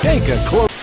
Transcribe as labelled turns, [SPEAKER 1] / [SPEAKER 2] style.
[SPEAKER 1] Take a close